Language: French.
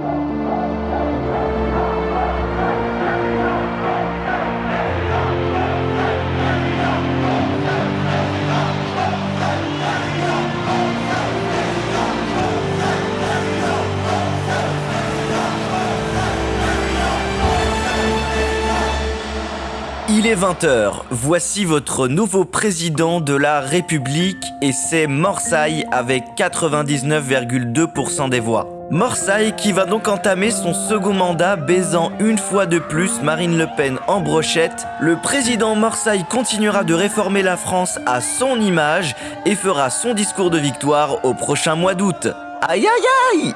Thank you. Il est 20h, voici votre nouveau président de la République et c'est Morsaille avec 99,2% des voix. Morsaille qui va donc entamer son second mandat baisant une fois de plus Marine Le Pen en brochette. Le président Morsaille continuera de réformer la France à son image et fera son discours de victoire au prochain mois d'août. Aïe aïe aïe